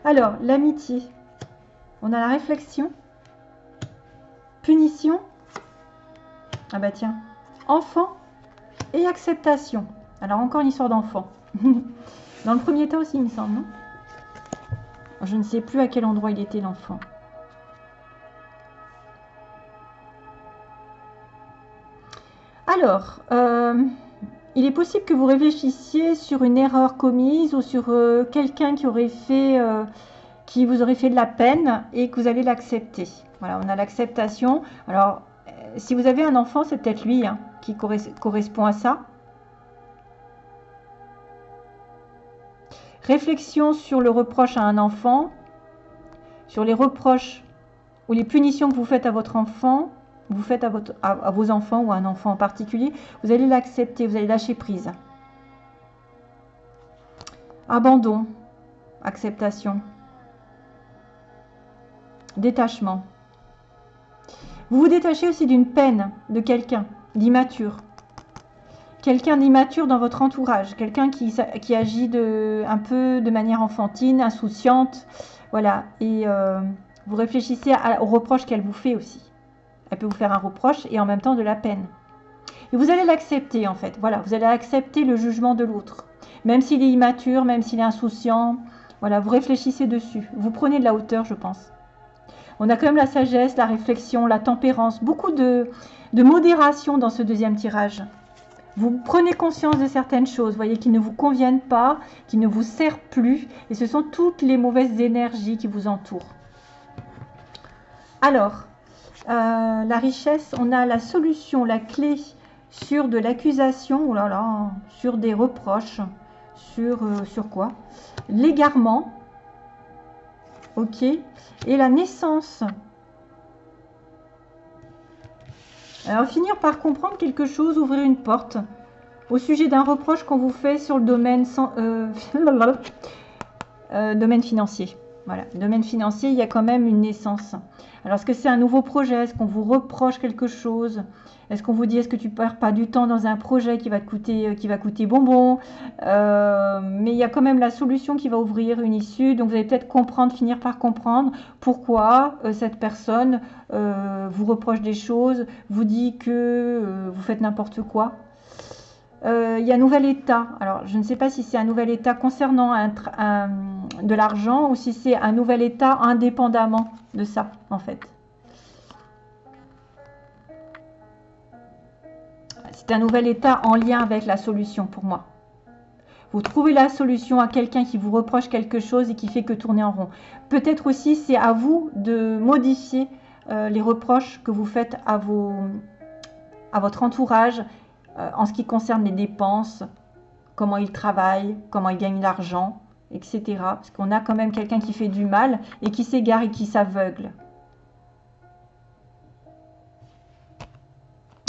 Alors, l'amitié. On a la réflexion. Punition. Ah bah tiens. Enfant et acceptation. Alors encore une histoire d'enfant. Dans le premier temps aussi, il me semble, non? Je ne sais plus à quel endroit il était l'enfant. Alors, euh, il est possible que vous réfléchissiez sur une erreur commise ou sur euh, quelqu'un qui aurait fait, euh, qui vous aurait fait de la peine et que vous allez l'accepter. Voilà, on a l'acceptation. Alors, euh, si vous avez un enfant, c'est peut-être lui hein, qui correspond à ça. Réflexion sur le reproche à un enfant, sur les reproches ou les punitions que vous faites à votre enfant, vous faites à, à vos enfants ou à un enfant en particulier, vous allez l'accepter, vous allez lâcher prise. Abandon, acceptation, détachement. Vous vous détachez aussi d'une peine de quelqu'un d'immature. Quelqu'un d'immature dans votre entourage, quelqu'un qui, agit de, un peu de manière enfantine, insouciante, voilà. Et euh, vous réfléchissez aux reproches qu'elle vous fait aussi. Elle peut vous faire un reproche et en même temps de la peine. Et vous allez l'accepter en fait. Voilà, vous allez accepter le jugement de l'autre. Même s'il est immature, même s'il est insouciant. Voilà, vous réfléchissez dessus. Vous prenez de la hauteur, je pense. On a quand même la sagesse, la réflexion, la tempérance, beaucoup de, modération dans ce deuxième tirage. Vous prenez conscience de certaines choses, voyez, qui ne vous conviennent pas, qui ne vous servent plus, et ce sont toutes les mauvaises énergies qui vous entourent. Alors, euh, la richesse, on a la solution, la clé sur de l'accusation, oh sur des reproches, sur, euh, sur quoi? L'égarement, ok Et la naissance. Alors, finir par comprendre quelque chose, ouvrir une porte au sujet d'un reproche qu'on vous fait sur le domaine, euh, euh, domaine financier. Voilà, domaine financier, il y a quand même une naissance. Alors, est-ce que c'est un nouveau projet? Est-ce qu'on vous reproche quelque chose? Est-ce qu'on vous dit, est-ce que tu perds pas du temps dans un projet qui va te coûter, euh, qui va coûter bonbon? Euh, Mais il y a quand même la solution qui va ouvrir une issue. Donc vous allez peut-être comprendre, finir par comprendre pourquoi euh, cette personne vous reproche des choses, vous dit que vous faites n'importe quoi. Il y a un nouvel état. Alors, je ne sais pas si c'est un nouvel état concernant de l'argent ou si c'est un nouvel état indépendamment de ça, en fait. C'est un nouvel état en lien avec la solution pour moi. Vous trouvez la solution à quelqu'un qui vous reproche quelque chose et qui fait que tourner en rond. Peut-être aussi c'est à vous de modifier euh, les reproches que vous faites à, votre entourage euh, en ce qui concerne les dépenses, comment il travaille, comment il gagne l'argent, etc. Parce qu'on a quand même quelqu'un qui fait du mal et qui s'égare et qui s'aveugle.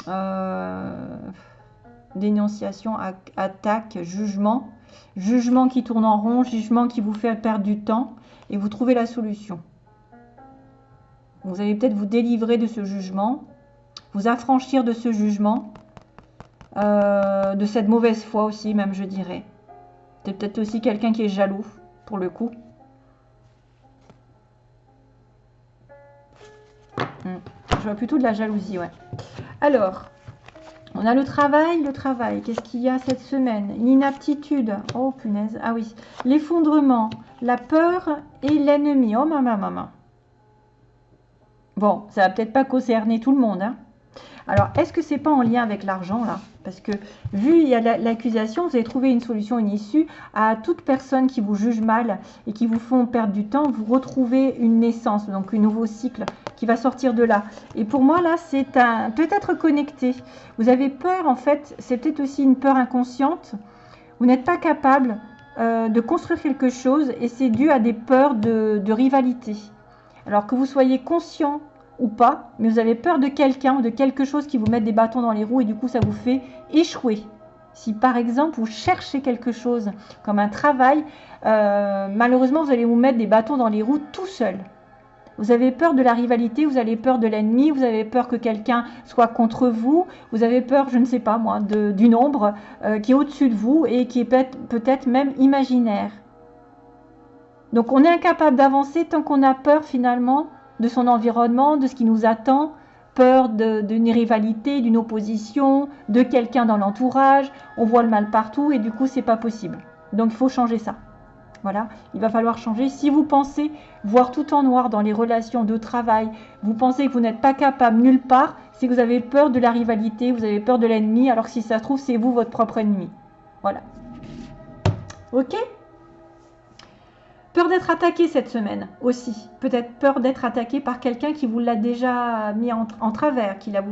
Euh, dénonciation, attaque, jugement. Jugement qui tourne en rond, jugement qui vous fait perdre du temps et vous trouvez la solution. Vous allez peut-être vous délivrer de ce jugement, vous affranchir de ce jugement, euh, de cette mauvaise foi aussi même je dirais. C'est peut-être aussi quelqu'un qui est jaloux pour le coup. Hmm. Je vois plutôt de la jalousie, ouais. Alors, on a le travail, le travail. Qu'est-ce qu'il y a cette semaine? L'inaptitude. Oh, punaise. Ah oui. L'effondrement, la peur et l'ennemi. Oh, maman, maman. Bon, ça va peut-être pas concerner tout le monde. Hein. Alors, est-ce que c'est pas en lien avec l'argent, là? Parce que, vu il y a l'accusation, vous avez trouvé une solution, une issue à toute personne qui vous juge mal et qui vous font perdre du temps. Vous retrouvez une naissance, donc un nouveau cycle qui va sortir de là. Et pour moi, là, c'est un peut-être connecté. Vous avez peur, en fait, c'est peut-être aussi une peur inconsciente. Vous n'êtes pas capable euh, de construire quelque chose et c'est dû à des peurs de, de rivalité. Alors que vous soyez conscient ou pas, mais vous avez peur de quelqu'un ou de quelque chose qui vous met des bâtons dans les roues et du coup ça vous fait échouer. Si par exemple vous cherchez quelque chose comme un travail, euh, malheureusement vous allez vous mettre des bâtons dans les roues tout seul. Vous avez peur de la rivalité, vous avez peur de l'ennemi, vous avez peur que quelqu'un soit contre vous, vous avez peur, je ne sais pas moi, d'une ombre euh, qui est au-dessus de vous et qui est peut-être même imaginaire. Donc on est incapable d'avancer tant qu'on a peur finalement de son environnement, de ce qui nous attend, peur d'une rivalité, d'une opposition, de quelqu'un dans l'entourage. On voit le mal partout et du coup c'est pas possible. Donc il faut changer ça. Voilà, il va falloir changer. Si vous pensez voir tout en noir dans les relations de travail, vous pensez que vous n'êtes pas capable nulle part, c'est que vous avez peur de la rivalité, vous avez peur de l'ennemi, alors que si ça se trouve, c'est vous votre propre ennemi. Voilà. Ok? Peur d'être attaqué cette semaine aussi. Peut-être peur d'être attaqué par quelqu'un qui vous l'a déjà mis en, travers. Qui l'a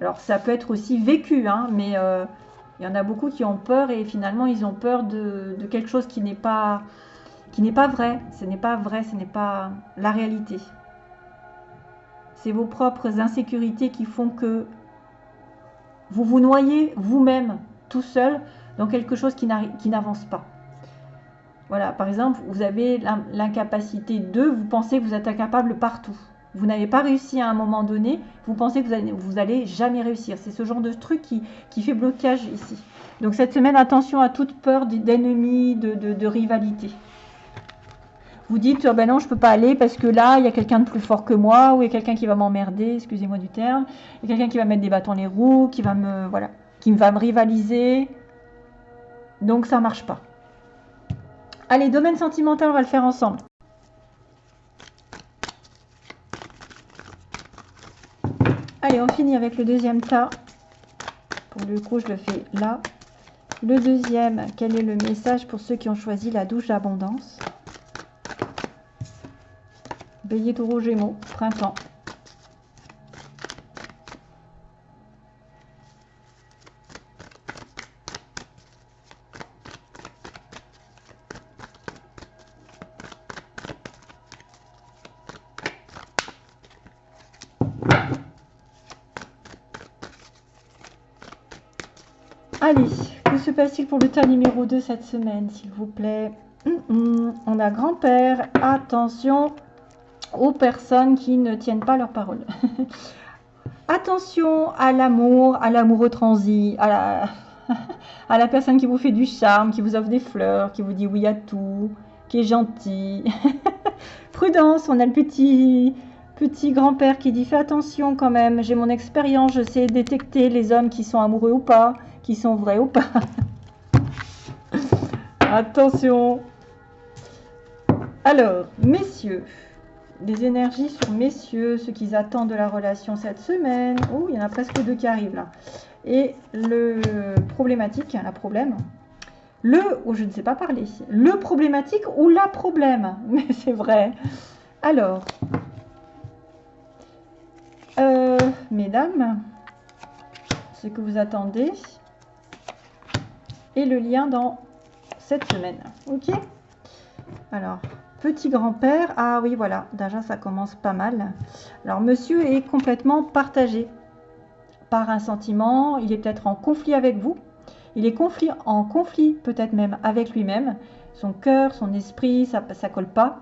Alors ça peut être aussi vécu, hein, mais euh, il y en a beaucoup qui ont peur et finalement ils ont peur de, de quelque chose qui n'est pas qui n'est pas vrai. Ce n'est pas vrai, ce n'est pas la réalité. C'est vos propres insécurités qui font que vous vous noyez vous-même tout seul dans quelque chose qui n'avance pas. Voilà, par exemple, vous avez l'incapacité de, vous pensez que vous êtes incapable partout. Vous n'avez pas réussi à un moment donné, vous pensez que vous allez, jamais réussir. C'est ce genre de truc qui, qui, fait blocage ici. Donc cette semaine, attention à toute peur d'ennemis, de, rivalité vous dites, oh ben non, je peux pas aller parce que là, il y a quelqu'un de plus fort que moi, ou il y a quelqu'un qui va m'emmerder, excusez-moi du terme, il y a quelqu'un qui va mettre des bâtons les roues, qui va me, qui va me rivaliser. Donc ça marche pas. Allez, domaine sentimental, on va le faire ensemble. Allez, on finit avec le deuxième tas. Pour le coup, je le fais là. Le deuxième, quel est le message pour ceux qui ont choisi la douche d'abondance? Bélier, taureau, gémeaux, printemps. Passe-t-il pour le tas numéro 2 cette semaine, s'il vous plaît. On a grand-père, attention, aux personnes qui ne tiennent pas leur parole. Attention à l'amour, à l'amoureux transi, à la, à la personne qui vous fait du charme, qui vous offre des fleurs, qui vous dit oui à tout, qui est gentil. Prudence, on a le petit, petit grand-père qui dit fais attention quand même, j'ai mon expérience, je sais détecter les hommes qui sont amoureux ou pas, qui sont vrais ou pas. Attention. Alors, messieurs, des énergies sur messieurs, ce qu'ils attendent de la relation cette semaine. Oh, il y en a presque deux qui arrivent là. Et le problématique, la problème. Le, oh, je ne sais pas parler. Le problématique ou la problème. Mais c'est vrai. Alors, euh, mesdames, ce que vous attendez et le lien dans cette semaine. Ok Alors, petit grand-père. Ah oui, voilà. Déjà, ça commence pas mal. Alors, monsieur est complètement partagé par un sentiment. Il est peut-être en conflit avec vous. Il est en conflit peut-être même avec lui-même. Son cœur, son esprit, ça ne colle pas.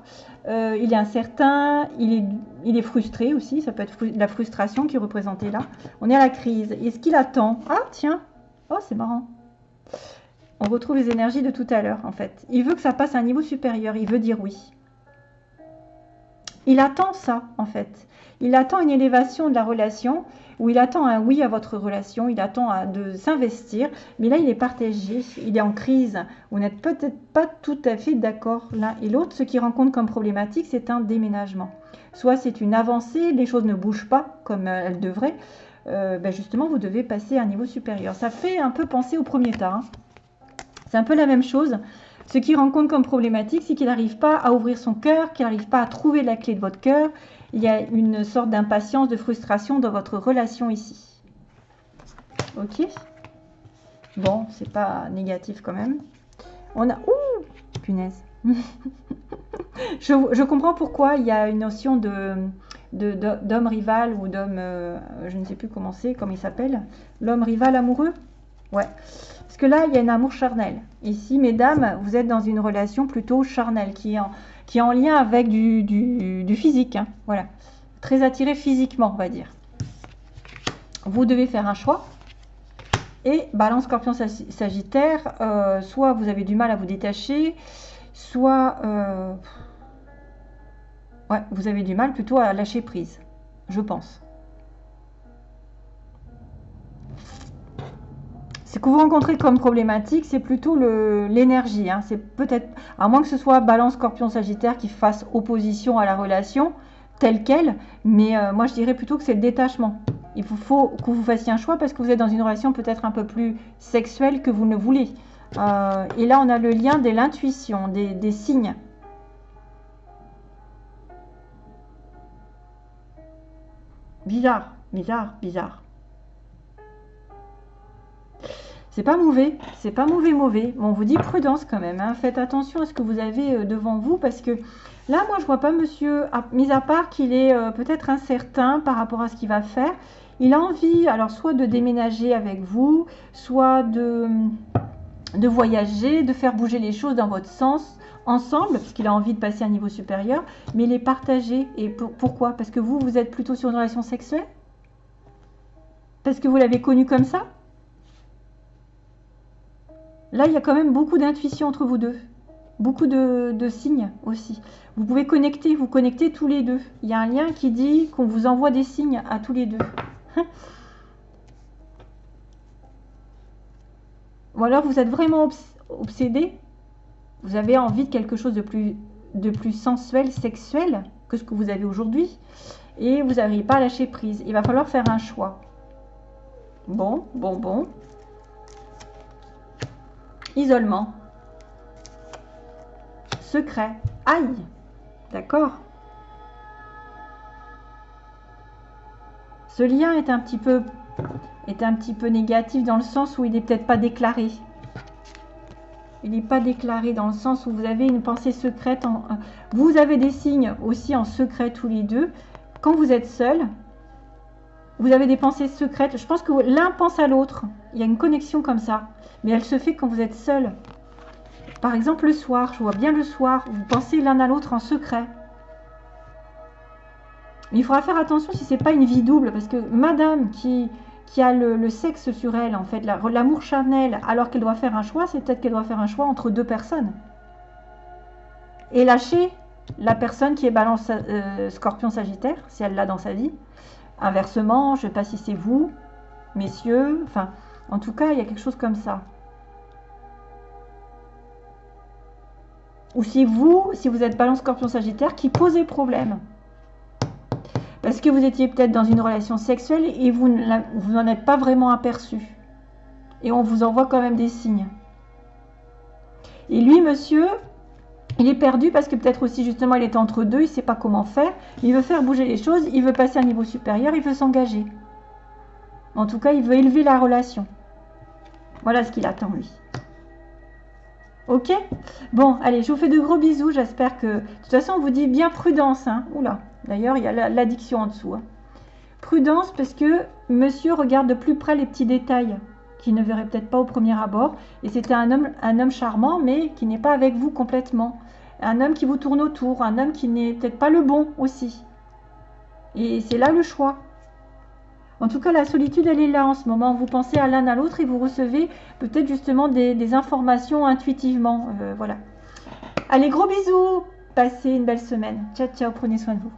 Euh, il est incertain, il est, frustré aussi. Ça peut être la frustration qui est représentée là. On est à la crise. Est-ce qu'il attend? Ah, tiens. Oh, c'est marrant. On retrouve les énergies de tout à l'heure, en fait. Il veut que ça passe à un niveau supérieur. Il veut dire oui. Il attend ça, en fait. Il attend une élévation de la relation où il attend un oui à votre relation, il attend de s'investir, mais là il est partagé, il est en crise. Vous n'êtes peut-être pas tout à fait d'accord l'un et l'autre. Ce qu'il rencontre comme problématique, c'est un déménagement. Soit c'est une avancée, les choses ne bougent pas comme elles devraient. Euh, ben justement, vous devez passer à un niveau supérieur. Ça fait un peu penser au premier tas. Hein. C'est un peu la même chose. Ce qu'il rencontre comme problématique, c'est qu'il n'arrive pas à ouvrir son cœur, qu'il n'arrive pas à trouver la clé de votre cœur, il y a une sorte d'impatience, de frustration dans votre relation ici. Ok Bon, c'est pas négatif quand même. On a... Ouh Punaise je, comprends pourquoi il y a une notion de d'homme rival ou d'homme, euh, je ne sais plus comment c'est, comment il s'appelle, l'homme rival amoureux? Ouais. Parce que là, il y a un amour charnel. Ici, mesdames, vous êtes dans une relation plutôt charnelle qui est en, qui est en lien avec du, physique. Hein. voilà. Très attiré physiquement, on va dire. Vous devez faire un choix. Et balance scorpion sagittaire, euh, soit vous avez du mal à vous détacher, soit euh, vous avez du mal plutôt à lâcher prise, je pense. Ce que vous rencontrez comme problématique, c'est plutôt l'énergie. Hein. C'est peut-être, à moins que ce soit balance scorpion sagittaire qui fasse opposition à la relation telle qu'elle, mais euh, moi je dirais plutôt que c'est le détachement. Il faut, que vous fassiez un choix parce que vous êtes dans une relation peut-être un peu plus sexuelle que vous ne voulez. Euh, et là on a le lien de l'intuition, des signes. Bizarre, bizarre, bizarre. C'est pas mauvais, c'est pas mauvais mauvais. On vous dit prudence quand même. Hein. Faites attention à ce que vous avez euh, devant vous parce que là, moi, je vois pas monsieur, mis à part qu'il est euh, peut-être incertain par rapport à ce qu'il va faire. Il a envie, alors soit de déménager avec vous, soit de, de voyager, de faire bouger les choses dans votre sens ensemble, parce qu'il a envie de passer à un niveau supérieur, mais il est partagé. Et pourquoi? Parce que vous, vous êtes plutôt sur une relation sexuelle? Parce que vous l'avez connu comme ça? Là, il y a quand même beaucoup d'intuition entre vous deux. Beaucoup de, signes aussi. Vous pouvez connecter, vous connecter tous les deux. Il y a un lien qui dit qu'on vous envoie des signes à tous les deux. Ou alors vous êtes vraiment obsédé. Vous avez envie de quelque chose de plus, de plus sensuel, sexuel que ce que vous avez aujourd'hui. Et vous n'arrivez pas à lâcher prise. Il va falloir faire un choix. Bon, bon, bon. Isolement. Secret. Aïe. D'accord Ce lien est un petit peu est un petit peu négatif dans le sens où il n'est peut-être pas déclaré. Il n'est pas déclaré dans le sens où vous avez une pensée secrète. Vous avez des signes aussi en secret tous les deux. Quand vous êtes seul, vous avez des pensées secrètes. Je pense que l'un pense à l'autre. Il y a une connexion comme ça mais elle se fait quand vous êtes seul. Par exemple, le soir, je vois bien le soir, vous pensez l'un à l'autre en secret. Il faudra faire attention si c'est pas une vie double, parce que madame qui, qui a le, sexe sur elle, en fait, l'amour charnel, alors qu'elle doit faire un choix, c'est peut-être qu'elle doit faire un choix entre deux personnes. Et lâcher la personne qui est balance euh, scorpion sagittaire, si elle l'a dans sa vie. Inversement, je ne sais pas si c'est vous, messieurs, enfin, en tout cas, il y a quelque chose comme ça. ou si vous, si vous êtes balance scorpion sagittaire, qui posez problème. Parce que vous étiez peut-être dans une relation sexuelle et vous n'en êtes pas vraiment aperçu. Et on vous envoie quand même des signes. Et lui, monsieur, il est perdu parce que peut-être aussi justement il est entre deux, il ne sait pas comment faire. Il veut faire bouger les choses, il veut passer à un niveau supérieur, il veut s'engager. En tout cas, il veut élever la relation. Voilà ce qu'il attend lui. Ok? Bon, allez, je vous fais de gros bisous. J'espère que... De toute façon, on vous dit bien prudence. Hein. Oula, d'ailleurs, il y a l'addiction en dessous. Hein. Prudence parce que monsieur regarde de plus près les petits détails qu'il ne verrait peut-être pas au premier abord. Et c'était un homme, un homme charmant, mais qui n'est pas avec vous complètement. Un homme qui vous tourne autour, un homme qui n'est peut-être pas le bon aussi. Et c'est là le choix. En tout cas, la solitude, elle est là en ce moment. Vous pensez à l'un à l'autre et vous recevez peut-être justement des, informations intuitivement. Euh, voilà. Allez, gros bisous. Passez une belle semaine. Ciao, ciao. Prenez soin de vous.